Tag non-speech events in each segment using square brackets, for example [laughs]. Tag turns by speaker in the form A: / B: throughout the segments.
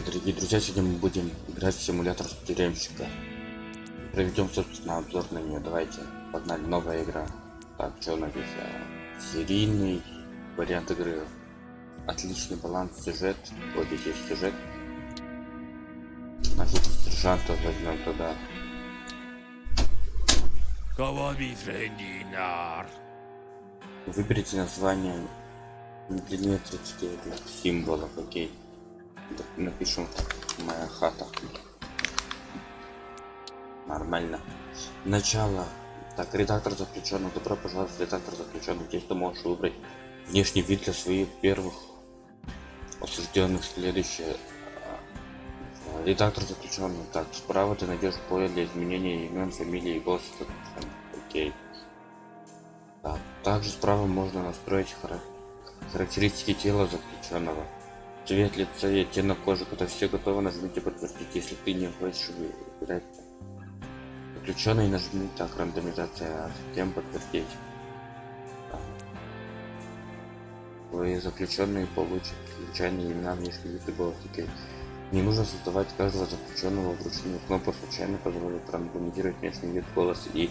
A: привет, дорогие друзья! Сегодня мы будем играть в симулятор тюремщика. Проведем, собственно, обзор на нее. Давайте, погнали, новая игра. Так, что? А, серийный вариант игры. Отличный баланс, сюжет. Вот здесь есть сюжет. Нашего сержанта возьмем туда. Выберите название не длиннее 30 символов, окей напишу. Моя хата. Нормально. Начало. Так редактор заключенных добро пожаловать редактор заключенных здесь ты можешь выбрать внешний вид для своих первых осужденных? Следующее. А, редактор заключенных так справа ты найдешь поле для изменения имен фамилии и голоса. Окей. Так, также справа можно настроить характеристики тела заключенного цвет лица и оттенок кожи когда все готовы нажмите подтвердить если ты не хочешь выбирать заключенный нажми так рандомизация а затем подтвердить. Твои заключенные получат случайные имена внешний вид и голос. Не нужно создавать каждого заключенного вручную. Кнопка случайно позволит рандомизировать внешний вид голос и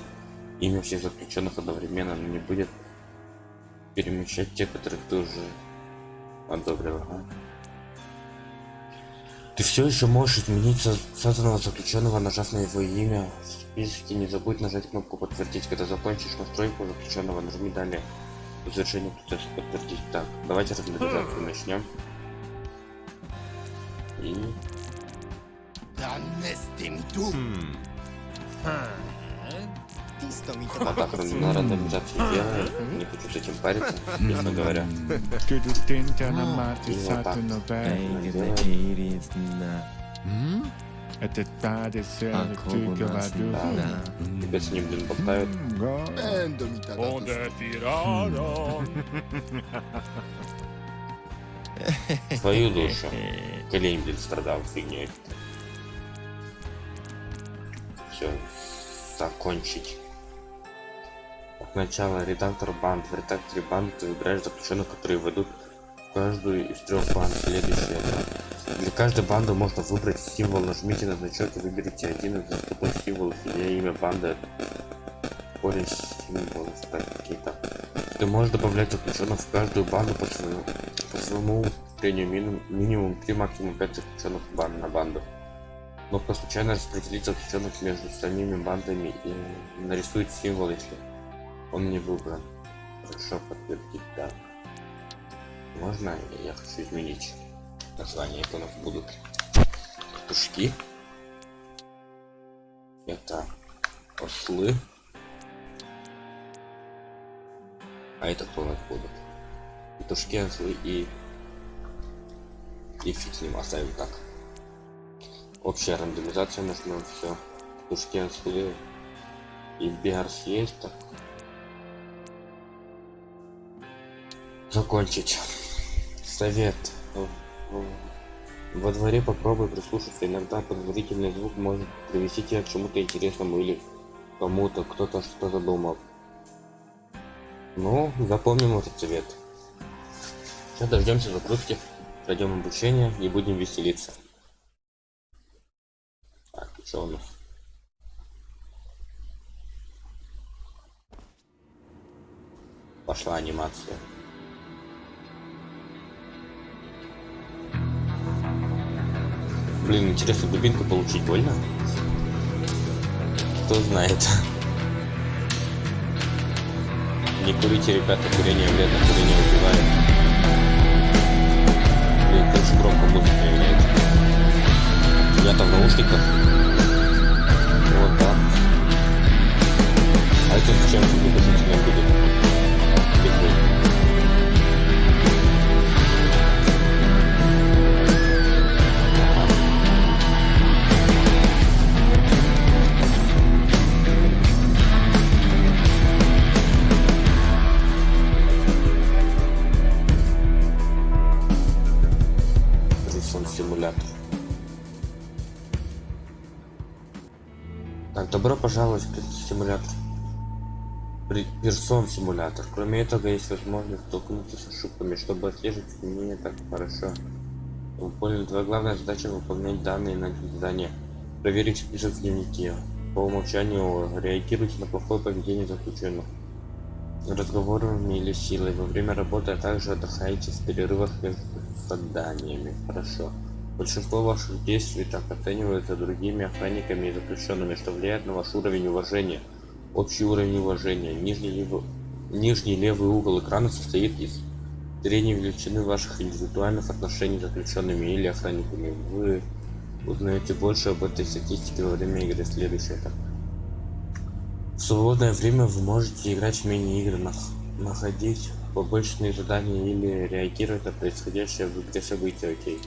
A: имя всех заключенных одновременно но не будет перемещать те которых ты уже одобрил. Ага. Ты все еще можешь изменить созданного заключенного, нажав на его имя. В списке не забудь нажать кнопку подтвердить. Когда закончишь настройку заключенного, нажми далее. По завершению процесса подтвердить. Так, давайте размеризацию начнем. И... А так на рандомизации делает, не хочу с этим париться, честно говоря. И вот так. Это та Да. Тебя с ним, блин, болтают. Твою душу. Колень, блин, страдал фигней. Все, закончить начало. Редактор банд в редакторе банд ты выбираешь заключенных которые ведут каждую из трех банд следующее для каждой банды можно выбрать символ. Нажмите на значок и выберите один из доступных символов или имя банды. Поле символов какие-то. Ты можешь добавлять заключенных в каждую банду по своему по своему усмотрению минимум, минимум 3 максимум 5 заключенных банд на банду. Но по случайно распределить заключенных между самими бандами и нарисует символ если он не выбран хорошо подтвердить да. Можно я хочу изменить название нас будут? Петушки. Это ослы. А это кто у нас будут? Петушки ослы и и фиг с ним оставим так. Общая рандомизация нажмем все петушки ослы. И биарс есть так закончить. Совет. Во дворе попробуй прислушаться иногда подозрительный звук может привести тебя к чему-то интересному или кому-то кто-то что задумал. Ну запомним этот совет. Сейчас дождемся загрузки пройдем обучение и будем веселиться. Так, что у нас? Пошла анимация Блин, интересно, дубинку получить больно? Кто знает. Не курите, ребята, курение вредно, курение убивает. Блин, очень громко музыка является. Я-то в наушниках. Вот, да. А это зачем тебе будет? Бегу. Добро пожаловать в симулятор. Персон симулятор. Кроме этого, есть возможность столкнуться с ошибками, чтобы отслеживать изменения так хорошо. Понял, твоя главная задача выполнять данные на задание. Проверить список в дневнике. По умолчанию реагируйте на плохое поведение заключенных. Разговорами или силой во время работы, а также отдыхайте в перерывах между заданиями. Хорошо. Большинство ваших действий так оценивается другими охранниками и заключенными, что влияет на ваш уровень уважения. Общий уровень уважения. Нижний, левый, нижний левый угол экрана состоит из средней величины ваших индивидуальных отношений с заключенными или охранниками. Вы узнаете больше об этой статистике во время игры. Следующий этап. В свободное время вы можете играть в мини-игры, находить побочные задания или реагировать на происходящее в игре события. Окей.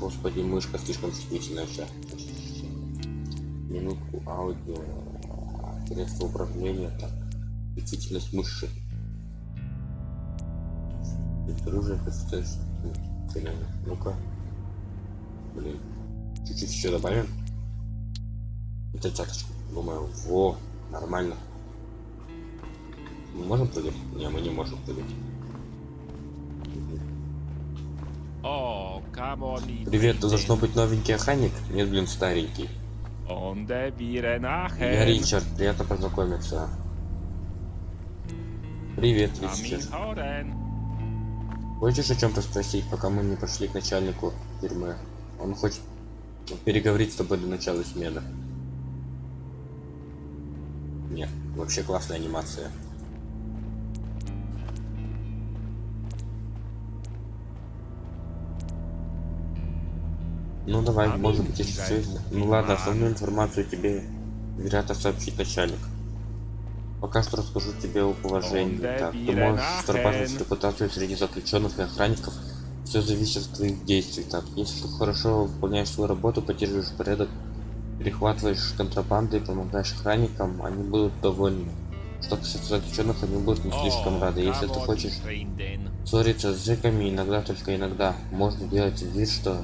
A: Господи, мышка слишком чувствительная сейчас. Минутку аудио. Средство управления. Так. Чувствительность мыши. Оружие представляешь. Ну-ка. Блин. Чуть-чуть еще добавим. Это цаточку. Думаю, во, нормально. Мы можем прыгать? Не, мы не можем прыгать.
B: О,
A: Привет, ты должно быть новенький охранник? Нет, блин, старенький. Я Ричард, приятно познакомиться. Привет, Ричард. Хочешь о чем-то спросить, пока мы не пошли к начальнику тюрьмы? Он хочет переговорить с тобой до начала смены. Нет, вообще классная анимация. Ну давай, а может быть, если все. Ну ладно, основную информацию тебе вероятно сообщить начальник. Пока что расскажу тебе о положении. Так, ты можешь срабатывать репутацию среди заключенных и охранников. Все зависит от твоих действий. Так, если ты хорошо выполняешь свою работу, поддерживаешь порядок, перехватываешь контрабанды и помогаешь охранникам, они будут довольны. Что касается заключенных, они будут не слишком рады. Если ты хочешь ссориться с зэками, иногда, только иногда, можно делать вид, что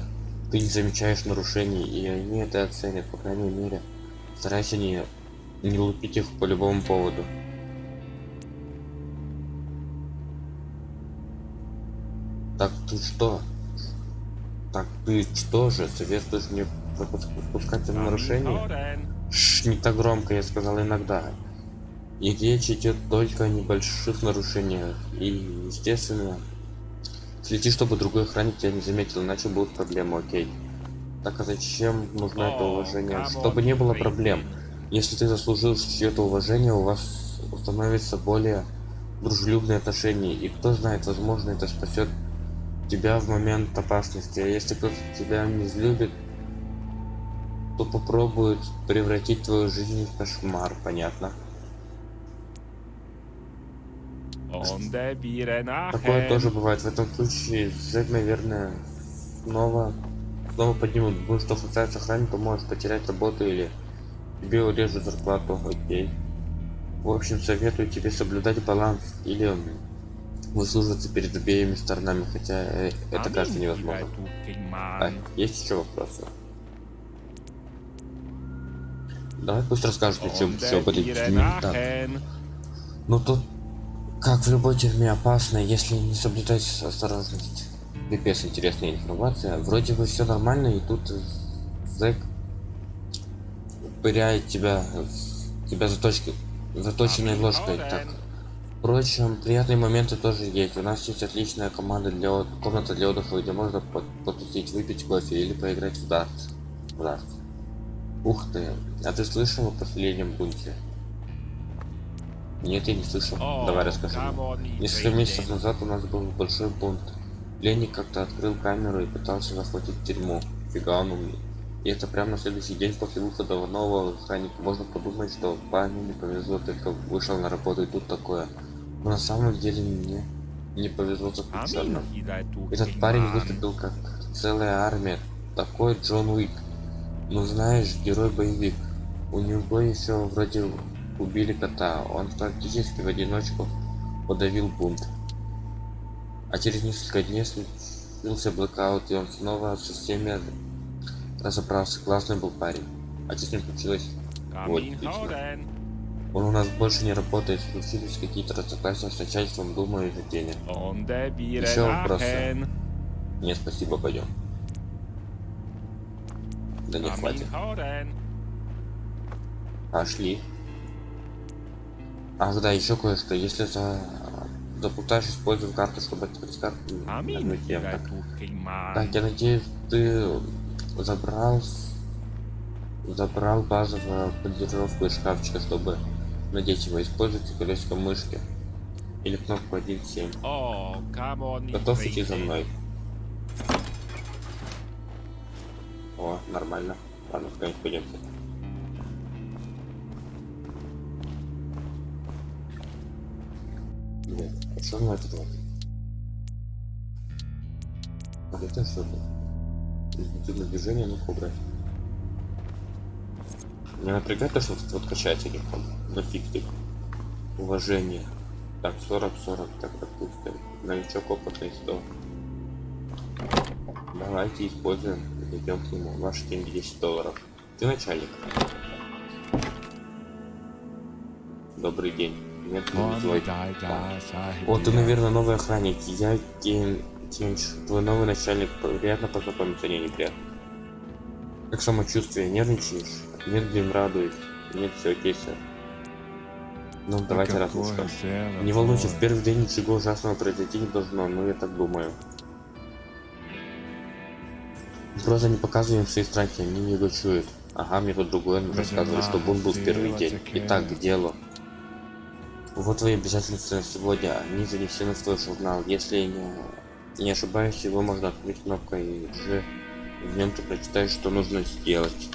A: ты не замечаешь нарушений, и они это оценят, по крайней мере. Старайся не, не лупить их по любому поводу. Так ты что? Так ты что же, советуешь мне пропускать нарушения? Шш, не так громко, я сказал иногда. И речь идет только о небольших нарушениях. И, естественно, Следи, чтобы другой охранник тебя не заметил, иначе будут проблемы, окей. Так а зачем нужно это уважение? Чтобы не было проблем. Если ты заслужил чье-то уважение, у вас установится более дружелюбные отношения. И кто знает, возможно, это спасет тебя в момент опасности. А если кто-то тебя не взлюбит, то попробует превратить твою жизнь в кошмар, понятно? Такое тоже бывает. В этом случае Зек, наверное, снова снова поднимут. Будет что касается охранника, может потерять работу или тебе урежут зарплату. Окей. В общем, советую тебе соблюдать баланс или выслуживаться перед обеими сторонами, хотя э, это кажется невозможно. А, есть еще вопросы? Давай пусть расскажут, об этой теме. Ну тут как в любой тюрьме опасно, если не соблюдать осторожность. Пипец интересная информация. Вроде бы все нормально, и тут зэк пыряет тебя, тебя заточкой, заточенной ложкой. Так. Впрочем, приятные моменты тоже есть. У нас есть отличная команда для комната для отдыха, где можно потусить, выпить кофе или поиграть в дартс. В дартс. Ух ты! А ты слышал о последнем бунте? Нет, я не слышал. Давай расскажи. Несколько месяцев назад у нас был большой бунт. Пленник как-то открыл камеру и пытался захватить тюрьму. Фига он умный. И это прямо на следующий день после выхода нового охранника. Можно подумать, что парню не повезло, только вышел на работу и тут такое. Но на самом деле мне не повезло заключенным. Этот парень выступил как целая армия. Такой Джон Уик. Ну знаешь, герой-боевик. У него еще вроде убили кота. Он практически в одиночку подавил бунт. А через несколько дней случился блокаут, и он снова со всеми разобрался. Классный был парень. А что с ним случилось? Вот, отлично. Он у нас больше не работает, случились какие-то разногласия с начальством, думаю, из-за денег. Еще вопросы. Не, спасибо, пойдем. Да не хватит. Пошли. Ах, да, еще кое-что. Если за... заплутаешь, используй карту, чтобы открыть карту. Так. Так, я надеюсь, ты забрал... Забрал базовую поддерживку из шкафчика, чтобы надеть его. Используйте колесико мышки. Или кнопку 1.7.
B: Oh,
A: Готов идти за мной. О, нормально. Ладно, куда-нибудь пойдемте. А что на этот? А это то Интуитивное движение, ну кобра. Меня напрягает то, что вот, вот качатель там, нафиг ты. Уважение. Так, 40-40, так, допустим. Новичок опытный 100. Давайте используем. Идем к нему. Ваши деньги 10 долларов. Ты начальник. Добрый день. Нет,
B: Sahib,
A: О, ты, наверное, новый охранник. Я. Кенч, твой новый начальник. Приятно познакомиться, не неприятно. Как самочувствие? Нервничаешь? Нет, блин, радует. Нет, все окей, сэр. Ну, давайте раз уж
B: Какое
A: так.
B: дело,
A: Не волнуйся, в первый день ничего ужасного произойти не должно, но я так думаю. Просто не показываем свои страхи, они не дочуют. Ага, мне тут другое рассказывали, что бунт был в первый день. Итак, к делу. Вот твои обязательства на сегодня, они занесены в твой журнал. Если не, не ошибаюсь, его можно открыть кнопкой G. В нем ты прочитаешь, что нужно сделать.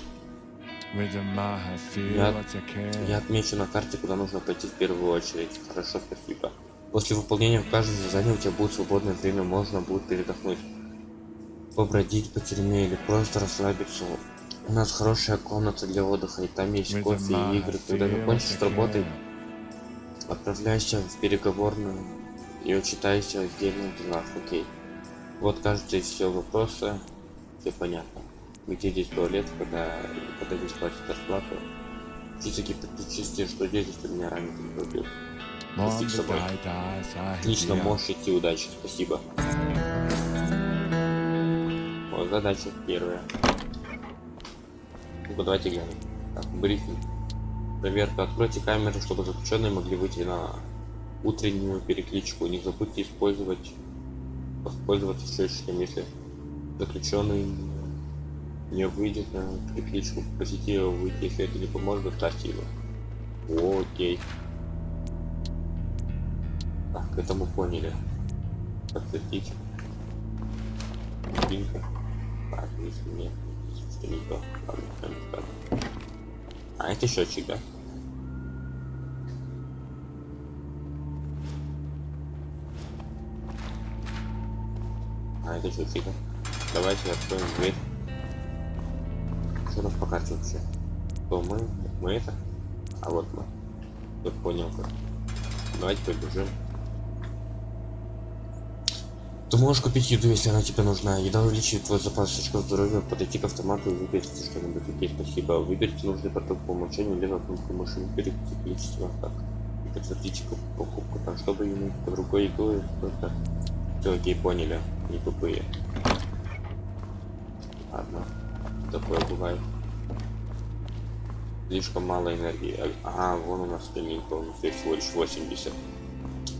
A: Я-. Я отмечу на карте, куда нужно пойти в первую очередь. Хорошо, спасибо. После выполнения каждого задания у тебя будет свободное время, можно будет передохнуть. Побродить по тюрьме или просто расслабиться. У нас хорошая комната для отдыха, и там есть кофе и игры. Когда закончишь
B: care.
A: Отправляйся в переговорную и учитайся в отдельных делах, окей. Вот кажется все вопросы, все понятно. Где здесь туалет, когда, когда здесь платят зарплату. Чисто гипотетически, что здесь, если меня ранит или убил.
B: One
A: Фиг с собой. Отлично, можешь идти, удачи, спасибо. Вот задача первая. Ну давайте глянем. Так, брифинг. Проверка. Откройте камеры, чтобы заключенные могли выйти на утреннюю перекличку. Не забудьте использовать воспользоваться счетчиком, если заключенный не выйдет на перекличку. Попросите его выйти, если это не поможет, оставьте его. Окей. Так, это мы поняли. Подтвердить. Бинго. Так, если нет, что не то. Ладно. А, это счетчик, да? А, это счетчик, да? Давайте откроем дверь. Что у нас по карте вообще? То мы, мы это? А вот мы. Я понял как. Давайте побежим. Ты можешь купить еду, если она тебе нужна. Еда увеличивает твой запас очков здоровья. Подойти к автомату и выберите что-нибудь. Окей, спасибо. Выберите нужный продукт по умолчанию, либо кнопку мыши выберите количество так. И подтвердите куп- покупку. Так, чтобы иметь под рукой еду, только... Все, окей, поняли. Не тупые. Ладно. Такое бывает. Слишком мало энергии. А- Ага, вон у нас стаминка, у нас всего лишь 80.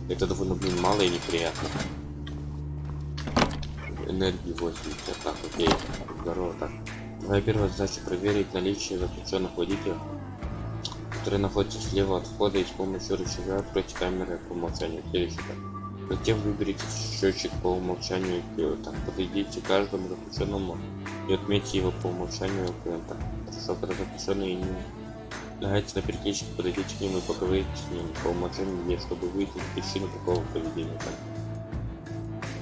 A: Это довольно, блин, мало и неприятно. Энергии 80. Так, окей. Здорово, так. Твоя первая задача проверить наличие заключенных водителей, которые находятся слева от входа и с помощью рычага откройте камеры по умолчанию. Следующий. Затем выберите счетчик по умолчанию клиента. Подойдите к каждому заключенному и отметьте его по умолчанию клиента. Хорошо, когда заключенный не является на перекличке, подойдите к нему и поговорите с ним по умолчанию, чтобы выяснить причину такого поведения. Так.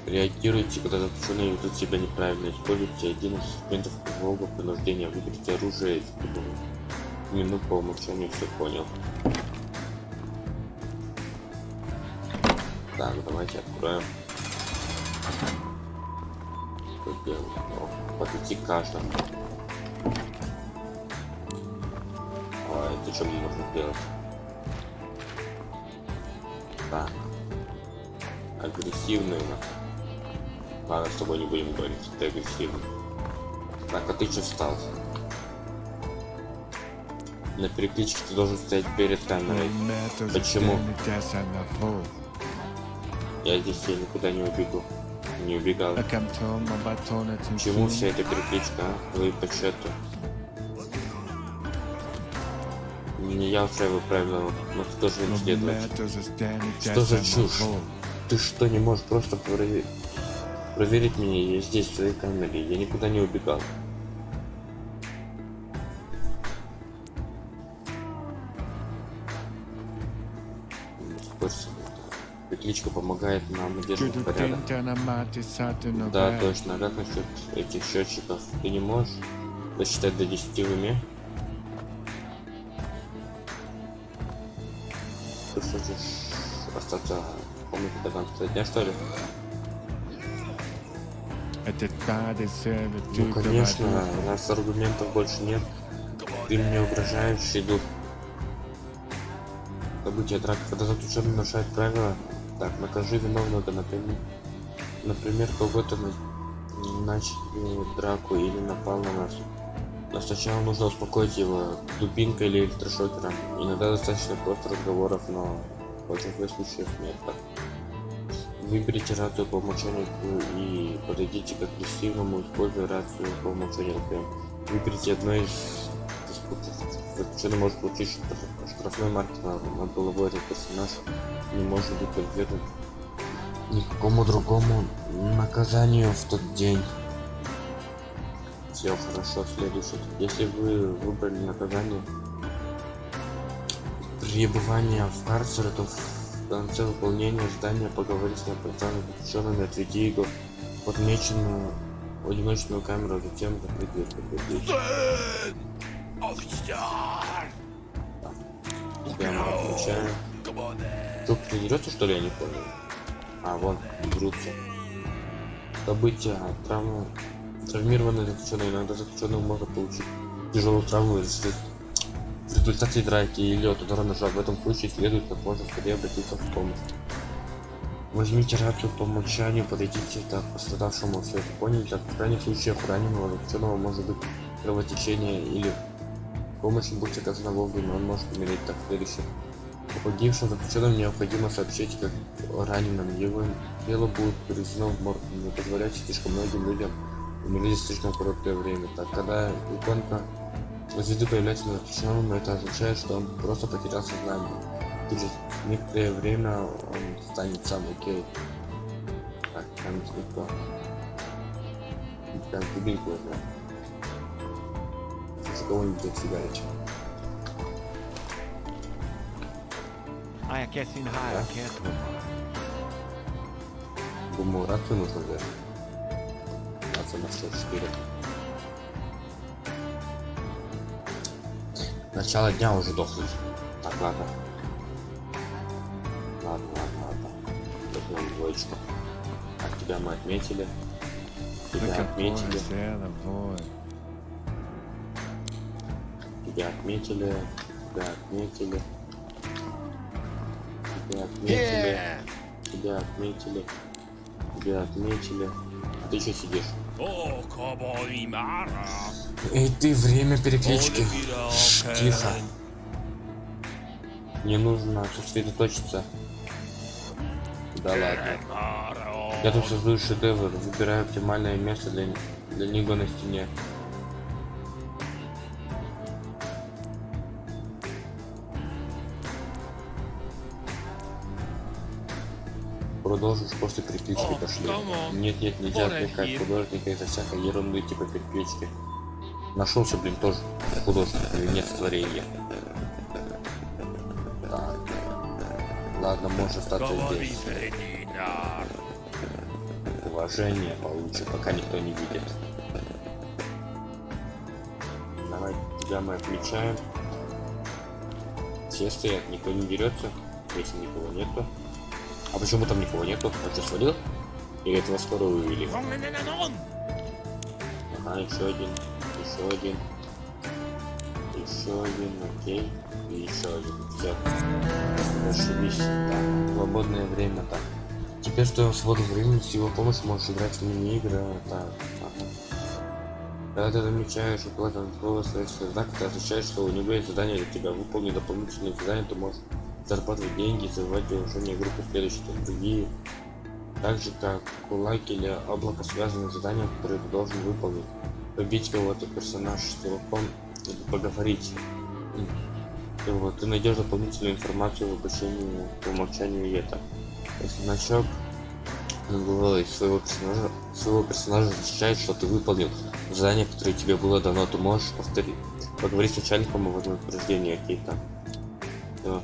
A: Реагируйте, когда заключенные ведут себя неправильно. Используйте один из инструментов полового принуждения. Выберите оружие и минут по умолчанию все понял. Так, давайте откроем. Делать? О, Подойти к каждому. А это что мы можем сделать? Так. Агрессивный у нас. Ладно, с тобой не будем говорить, ты агрессивный. Так, а ты что встал? На перекличке ты должен стоять перед камерой. Почему? Я здесь я никуда не убегу. Не убегал. Почему вся эта перекличка, а? Вы по счету. Не я устраиваю правила, но ты должен следовать. Что за чушь? Ты что, не можешь просто проверить, проверить меня? Я здесь, в своей камере. Я никуда не убегал. Перекличка помогает нам удерживать порядок. Да, точно. А как насчет этих счетчиков? Ты не можешь досчитать до 10 в уме? Ты хочешь остаться в комнате до конца дня, что ли? Ну, конечно, у нас аргументов больше нет. Ты мне угрожающий дух. События драки, когда заключенный нарушает правила, так, накажи виновного, например, например, кого-то на... начали драку или напал на нас. Но сначала нужно успокоить его дубинкой или электрошокером. Иногда достаточно просто разговоров, но в большинстве случаев нет. Так. Выберите рацию по умолчанию и подойдите к агрессивному, используя рацию по. Например, выберите одно из. Заключенный может получить штраф- штрафной марки на, головой этот персонаж не может быть подвергнут никакому другому наказанию в тот день. Все хорошо, следующий. Если вы выбрали наказание пребывание в карцере, то конце выполнения задания поговори с неоправданными заключенными, отведи его в отмеченную одиночную камеру, а затем дверь. Подтвердить. Тебя мы отмечаем. Что, тренируется, что ли, я не понял? А, вон, дерутся. События, травмы. Травмированные заключенные. Иногда заключенным можно получить тяжелую травму если в результате драки или от удара ножа. В этом случае следует как можно скорее обратиться в помощь. Возьмите рацию по умолчанию, подойдите к пострадавшему, все это поняли, так в крайних случаях раненого заключенного может быть кровотечение или помощь будет оказана вовремя, он может умереть так следующее. О погибшем заключенном необходимо сообщить как о раненом. Его тело будет перевезено в морг. Не позволяйте слишком многим людям умереть слишком короткое время. Так, когда иконка звезды появляется на заключенном, это означает, что он просто потерял сознание. Через некоторое время он станет сам окей. Так, там никто. Там дубинку возьмем. За кого-нибудь отфигарить.
B: I guess in higher can't
A: Думаю, рацию нужно взять. Рация на 64. Начало дня уже дохнуть. Так, ладно. Ладно, ладно, ладно. Возьмем двоечку. Так, тебя мы отметили. Тебя отметили. Тебя отметили. Тебя отметили. Тебя отметили. Тебя отметили. Тебя отметили. А ты еще сидишь.
C: Cowboy Mara.
A: Эй, ты, время переклички. Тихо. Мне нужно сосредоточиться. Да ладно. Я тут создаю шедевр, выбираю оптимальное место для, для него на стене. Продолжишь после переклички пошли. Нет, нет, нельзя отвлекать художника из-за всякой ерунды типа переклички. Нашелся, блин, тоже художник, венец творения. Так. Ладно, можешь остаться здесь. Уважение получше, пока никто не видит. Давай, тебя мы отмечаем. Все стоят, никто не дерется, если никого нету. А почему там никого нету? Он что, свалил? Или этого скоро вывели? Ага, еще один, еще один, еще один, окей, и еще один. Все. Зашибись. Так, свободное время так. Теперь в твоем свободном времени с его помощью можешь играть в мини-игры. Так. Когда ты замечаешь уплату другого своего знака, это означает, что у него есть задание для тебя. Выполни дополнительные задания, ты можешь зарабатывать деньги, завоевать уважение группы следующие другие. Так же, как кулак или облако связаны с заданием, которые ты должен выполнить. Побить кого-то персонаж с кулаком или поговорить. И вот, ты найдешь дополнительную информацию в обучении по умолчанию это. Если значок над головой своего персонажа, своего персонажа означает, что ты выполнил задание, которое тебе было дано, ты можешь повторить, поговорить с начальником о вознаграждении. Всё.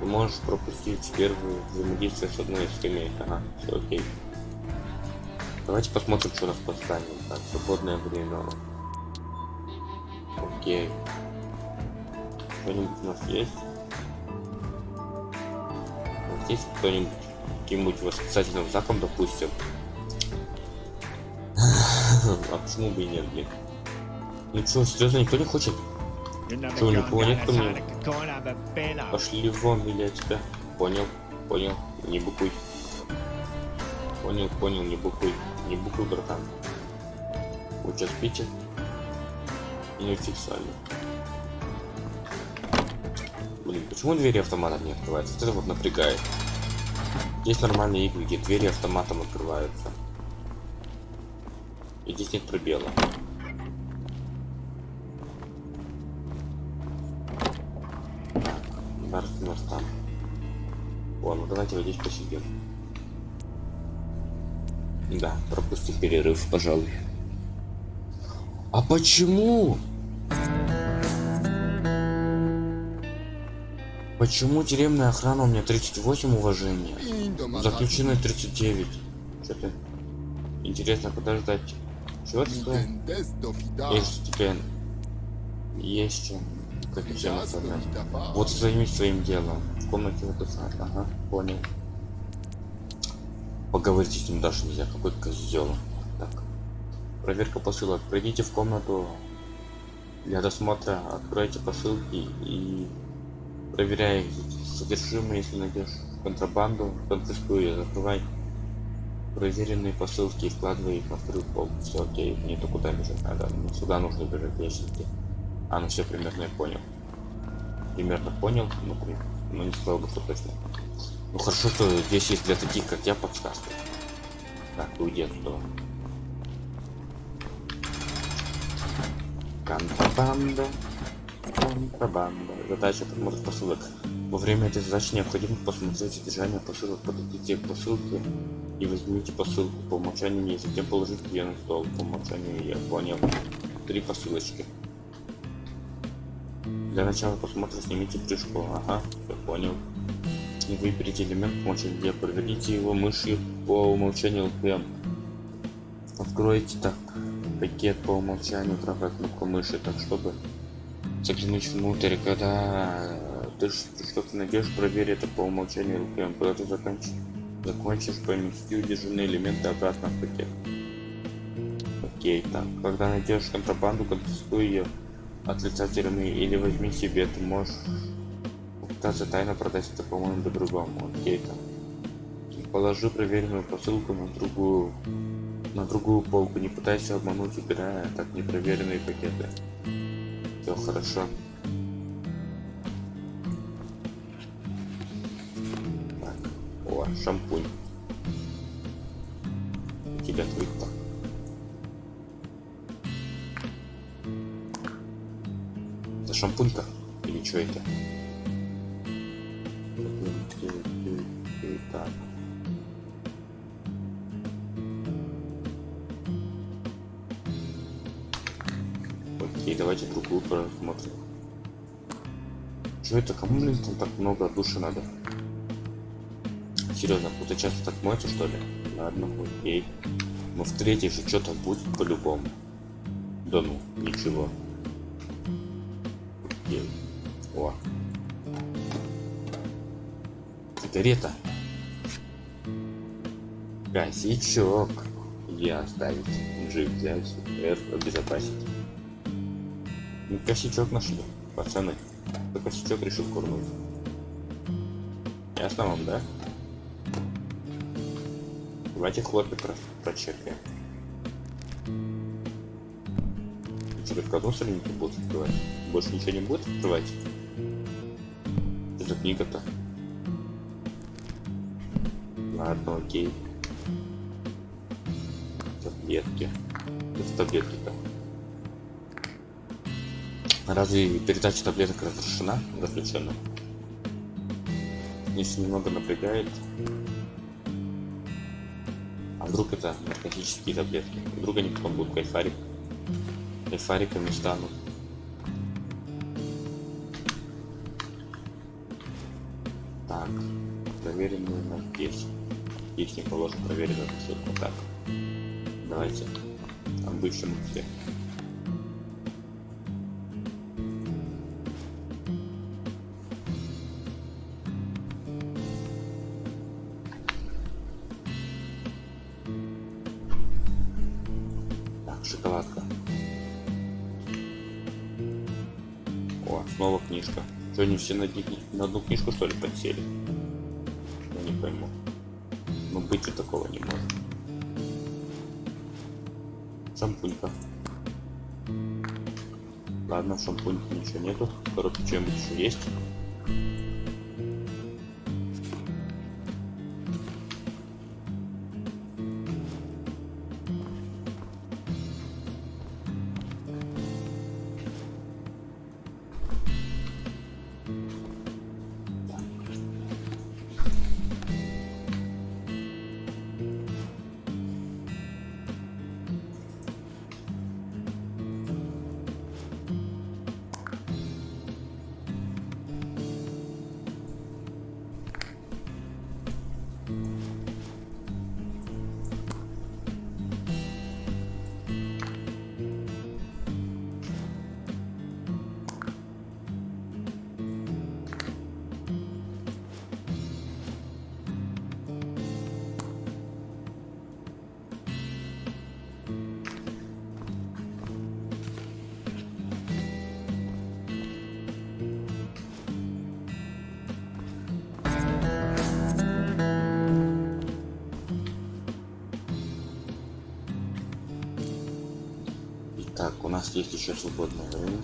A: Ты можешь пропустить первую взаимодействие с одной из скамеек, ага, все окей. Давайте посмотрим, что у нас по зданию. Так, свободное время. Окей. Что-нибудь у нас есть? Вот здесь кто-нибудь каким-нибудь восклицательным знаком, допустим. [laughs] А почему бы и нет, блин? Ну что, серьезно, никто не хочет? Чего, никого нет ко мне? Пошли вон, или я тебя. Понял, понял, не букуй. Понял, понял, не букуй. Не букуй, братан. Вы что, спите? И не фиксали. Блин, почему двери автоматом не открываются? Вот это вот напрягает. Есть нормальные игры, где двери автоматом открываются. И здесь нет пробела. Так, нас там. О, ну давайте вот здесь посидим. Да, пропустим перерыв, пожалуй. А почему? Почему тюремная охрана у меня 38 уважения? Заключенный 39. Что-то интересно, куда ждать? Чего ты сказал? Есть теперь есть чем как оформлять. Вот займись своим делом. В комнате вот это. Ага, понял. Поговорить с ним даже нельзя, какой козел. Так. Проверка посылок. Пройдите в комнату для досмотра, откройте посылки и проверяй содержимое, если найдешь контрабанду, конфискуй закрывай проверенные посылки и вкладывай их на вторую полку. Все окей, мне то куда бежать надо. Мне сюда нужно бежать ящики. А, ну все примерно я понял. Примерно понял, ну, ну не сказал бы, что точно. Ну хорошо, что здесь есть для таких, как я, подсказки. Так, уйди оттуда. Контрабанда. Контрабанда. Задача подмотр посылок. Во время этой задачи необходимо посмотреть содержание посылок, подойдите к посылке и возьмите посылку по умолчанию и затем положить ее на стол. По умолчанию я понял. Три посылочки. Для начала посмотра снимите крышку. Ага, все понял. И выберите элемент умолчанию. Проверите его мышью по умолчанию LPM. Откройте так пакет по умолчанию, правая кнопка мыши, так чтобы заглянуть внутрь, когда ты что-то найдешь, проверь это по умолчанию LPM. Когда ты закончишь, закончишь помести удержанные элементы обратно в пакет. Окей, так. Когда найдешь контрабанду, конфискуй ее от лица тюрьмы или возьми себе, ты можешь попытаться тайно продать это по-моему до другому. Окей, там. Положи проверенную посылку на другую на другую полку. Не пытайся обмануть, убирая так непроверенные пакеты. Все хорошо. Так. О, шампунь. У тебя так. Это шампунька? Или что это? Окей, давайте другую посмотрим. Что это? Кому, блин, там так много души надо? Серьезно, кто-то часто так моется, что ли? Ладно, окей. Но в третьей же что-то будет по-любому. Да ну, ничего. Окей. О. Сигарета. Косячок. Я оставить. G взять. F обезопасить. Ну, косячок нашли, пацаны. Кто косячок решил курнуть. Ясно вам, да? Давайте хлопья про прочекаем. Что, только одну страницу будут открывать? Больше ничего не будет открывать? Что за книга-то? Ладно, окей. Таблетки. Это таблетки-то. Разве передача таблеток разрешена? Разрешена. Если немного напрягает. А вдруг это наркотические таблетки? Вдруг они потом будут кайфарик? Кайфариками станут. Так, проверенные на здесь. Здесь не положим проверенную ошибку. Так, давайте обыщем их. Они все на, на одну книжку что ли подсели? Я не пойму. Ну быть же такого не может. Шампунька. Ладно, в шампуньке ничего нету. Коробке чем-нибудь еще есть. Есть еще свободное время.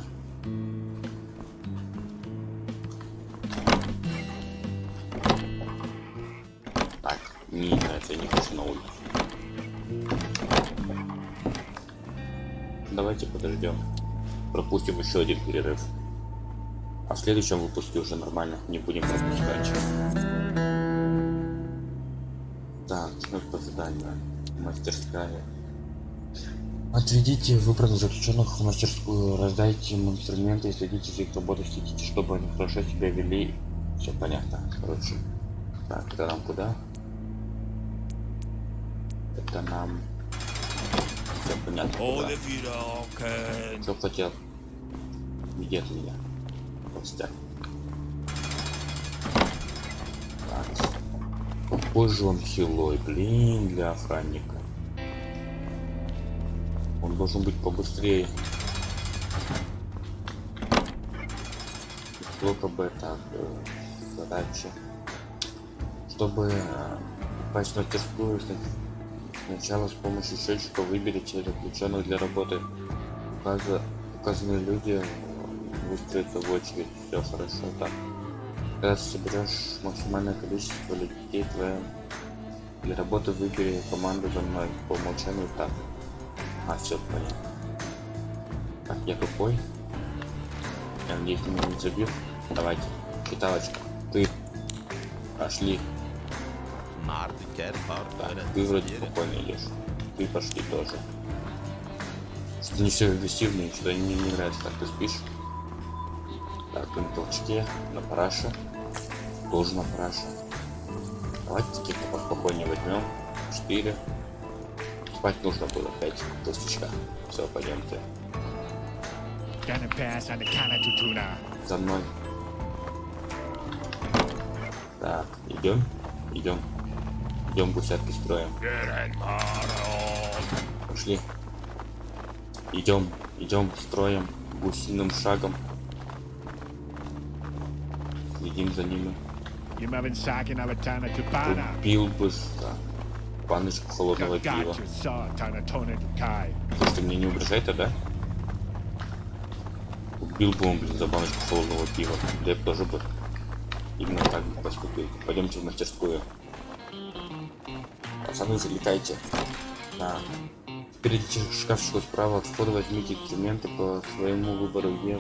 A: Так, не нравится, я не хочу на улицу. Давайте подождем. Пропустим еще один перерыв. А в следующем выпуске уже нормально не будем пропускать. Так, что по заданию? Мастерская. Отведите выбранных заключенных в мастерскую, раздайте им инструменты и следите за их работой, следите, чтобы они хорошо себя вели. Все понятно, короче. Так, это нам куда? Это нам... Все понятно, куда. Что хотел? Где ты меня? Костяк. Так. Какой же он хилой, блин, для охранника. Должен быть побыстрее. Сколько бы так э, задача. Чтобы э, попасть в мастерскую, сна- сначала с помощью счетчика выберите заключенных для работы. Указа- указанные люди э, выстроятся в очередь. Все хорошо, так. Когда соберешь максимальное количество людей, твоя для работы выбери команду за мной по умолчанию так. Ага, все понятно. Так, я тупой. Я надеюсь, ты меня не забил. Давайте. Киталочка, ты. Пошли. Так, ты вроде спокойно идешь. Ты пошли тоже. Что не все агрессивные, что мне не нравится, как ты спишь. Так, на толчке, на параше. Тоже на параше. Давайте каких-то поспокойнее возьмем. 4 покупать нужно было 5 тысячка. Все, пойдемте. За мной. Так, идем, идем. Идем гусятки строим. Пошли. Идем, идем, строим гусиным шагом. Следим за ними. Убил бы, да баночку холодного пива. Слушай, мне не угрожает, да? Убил бы он, блин, за баночку холодного пива. Да я б тоже бы именно так бы поступил. Пойдемте в мастерскую. Пацаны, залетайте. Да. К шкафчику справа от входа, возьмите инструменты по своему выбору и,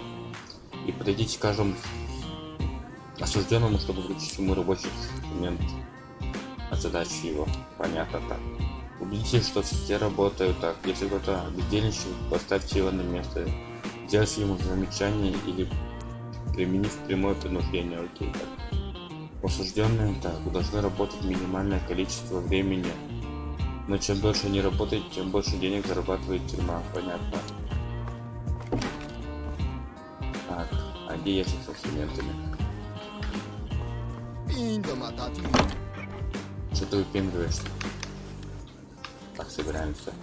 A: и подойдите к каждому осужденному, чтобы вручить ему рабочий инструмент от задачи его. Понятно так. Убедитесь, что все работают так. Если кто-то бездельничает, поставьте его на место. Сделайте ему замечание или применив прямое принуждение. Окей, так. Осужденные так должны работать минимальное количество времени. Но чем дольше они работают, тем больше денег зарабатывает тюрьма. Понятно. Так, а где ящик с инструментами? Что ты выпендриваешь? Так, собираемся.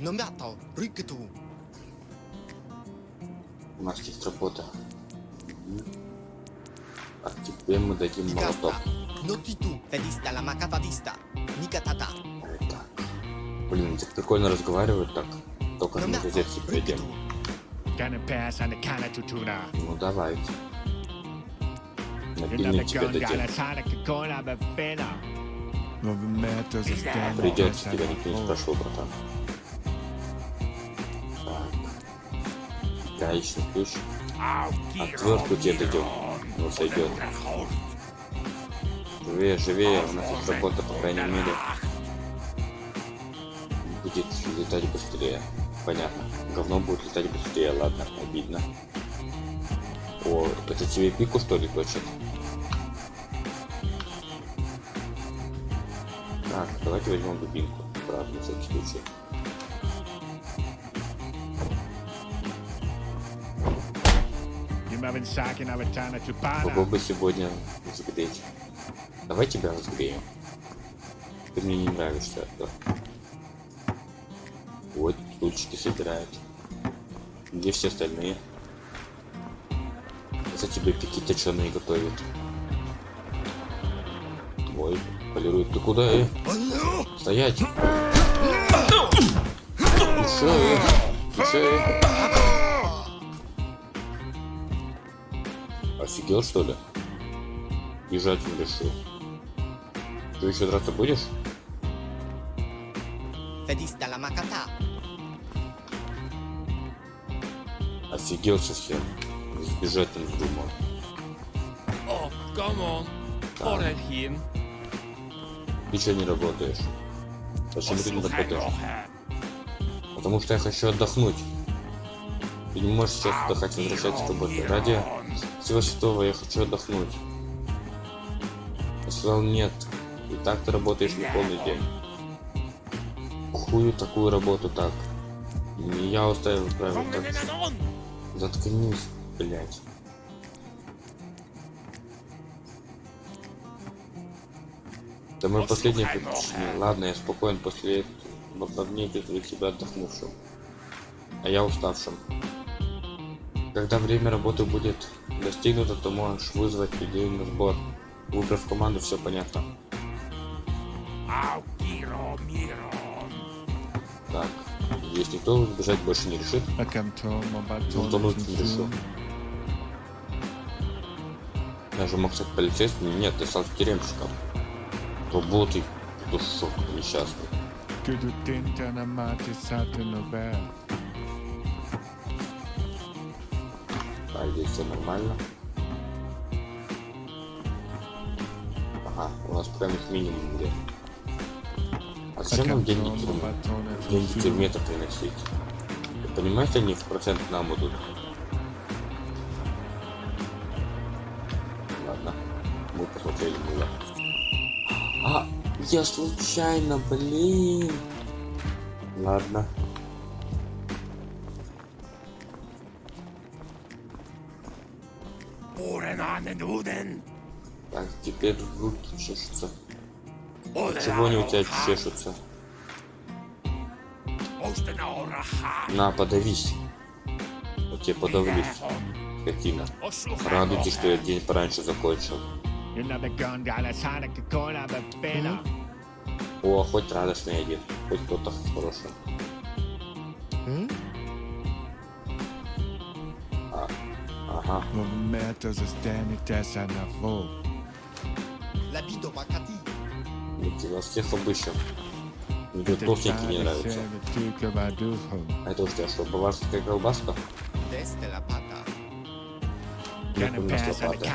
D: Ну, Но Номятал, рыкету.
A: У нас есть работа. А теперь мы дадим молоток.
D: Но ты ту, фелиста,
A: ламакатадиста, никатата. Блин, так прикольно разговаривают так. Только
D: ну,
A: на
D: в сердце
A: придем. Ну давайте. Придется, тебя никто не спрашивал, братан. Так. Гаечный ключ. Отвертку тебе дадим. Ну сойдет. Живее, живее, у нас есть работа, по крайней мере. Будет летать быстрее. Понятно. Говно будет летать быстрее, ладно, обидно. О, это тебе пику что ли точит? Так, давайте возьмем дубинку. Правда, на всякий случай.
B: Tupana.
A: Попробуй сегодня разогреть. Давай тебя разгреем. Ты мне не нравишься, да? Вот, стульчики собирают. Где все остальные? кстати, блепики точеные готовит. Ой, полирует. Ты куда? Э? Стоять! Шея! Шея! Э? Э? Офигел, что ли? Бежать он решил. Ты еще драться будешь? Офигел совсем. Сбежать не вздумал.
C: Oh, come on.
A: Ты что не работаешь? Почему ты не работаешь? Потому что я хочу отдохнуть. Ты не можешь сейчас отдыхать, возвращаться к работе. Ради всего святого я хочу отдохнуть. Я сказал нет. И так ты работаешь не полный день. Хую такую работу так. Не я устраиваю правила так. Заткнись, блять. Это мое последнее предпочтение. Ладно, я спокоен после этого дней чувствую себя отдохнувшим. А я уставшим. Когда время работы будет достигнуто, то можешь вызвать людей на сбор. Выбрав команду, все понятно. Так, здесь никто сбежать больше не решит. Ну, то мы не решил. Я же мог стать полицейским, нет, ты стал тюремщиком. Душок несчастный.
B: Tinta na mati satin over.
A: А здесь все нормально. Ага, у нас прям их минимум где. А зачем нам деньги? Деньги тюрьме-то приносить? Ты понимаешь, они в процент нам идут? Я случайно, блин. Ладно. Так, теперь руки чешутся. Чего они у тебя чешутся? На, подавись. Вот тебе подавлюсь, скотина. Радуйтесь, что я день пораньше закончил.
B: You're not
A: О, хоть радостный один, хоть кто-то хороший.
D: Hm?
A: А, ага.
B: On the full.
D: L'habit de Makati.
A: Ведь вас всех обыщем. Мне тут толстенький не нравится. А это у тебя что, баварская колбаска? У нас лопаты.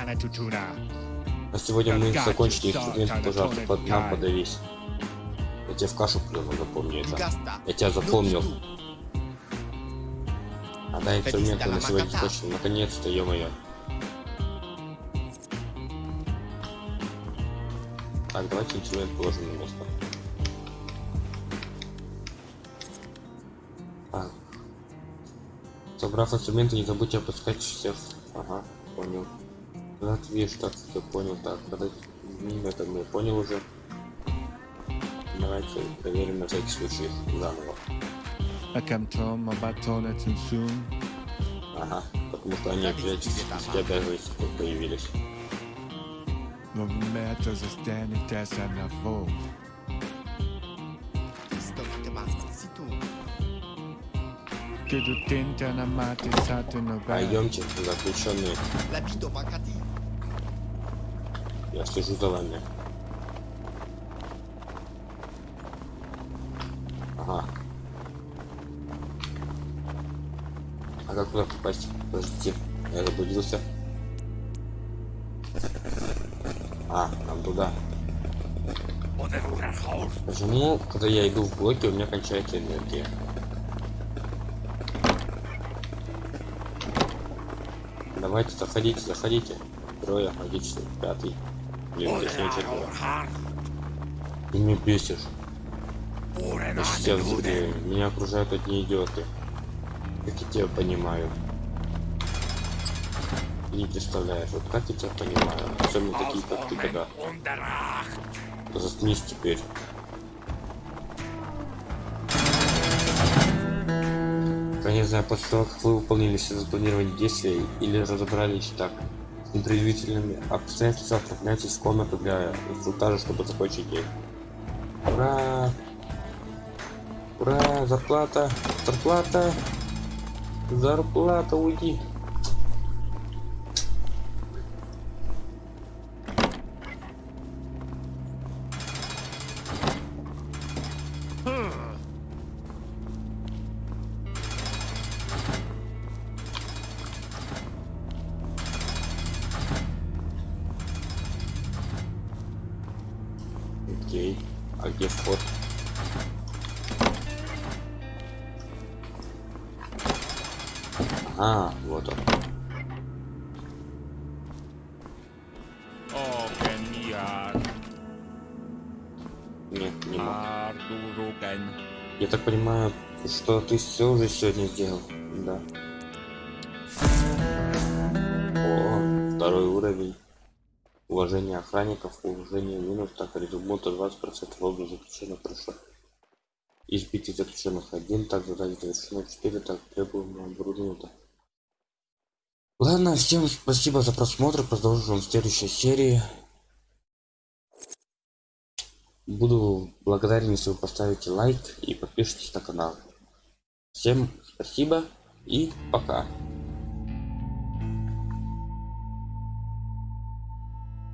A: На сегодня мы закончили инструмент, пожалуйста, под нам подавись. Я тебе в кашу плюну, запомни это. Я тебя запомнил. А да, инструменты на сегодня закончили. Наконец-то, ё-моё. Так, давайте инструмент положим на место. Так. Собрав инструменты, не забудьте опускать всех. Ага, понял. Вот видишь, так, все понял. Так, подожди, это мы понял уже. Давайте проверим на всякий случай заново.
B: I come to my battle too soon.
A: Ага, потому что они опять спустя даже секунд появились.
B: Momentos is standing that's on the full.
D: Stomac Situ.
B: Que tu tinta na mate sato no bad.
A: Пойдемте, заключенные.
D: L'habit de Makati.
A: Я слежу за вами. Ага. А как туда попасть? Подождите, я заблудился. А, нам туда. Почему, когда я иду в блоке, у меня кончается энергия? Давайте, заходите, заходите. Трое, отлично, пятый. Блин, четверо.
C: Odemurachor.
A: Ты бесишь.
C: Urenanuden.
A: взрывы. Меня окружают одни идиоты. Как я тебя понимаю. Не представляешь, вот как я тебя понимаю. Особенно такие, как ты, когда. Заткнись теперь. Я не знаю, после того, как вы выполнили все запланированные действия или разобрались так с непредвидительными обстоятельствами, отправляйтесь в комнату для инструктажа, чтобы закончить день. Ура! Ура! Зарплата! Зарплата! Зарплата, уйди! Окей. А где вход? Ага, вот он. Нет, не мог. Я так понимаю, что ты все уже сегодня сделал. Да. О, второй уровень. Уважение охранников, уважение минус, так резюмута 20% лобби заключенных прошло. Избитый заключенных один, так задание завершено 4, так требуемое оборудование. Ладно, всем спасибо за просмотр, продолжим в следующей серии. Буду благодарен, если вы поставите лайк и подпишитесь на канал. Всем спасибо и пока.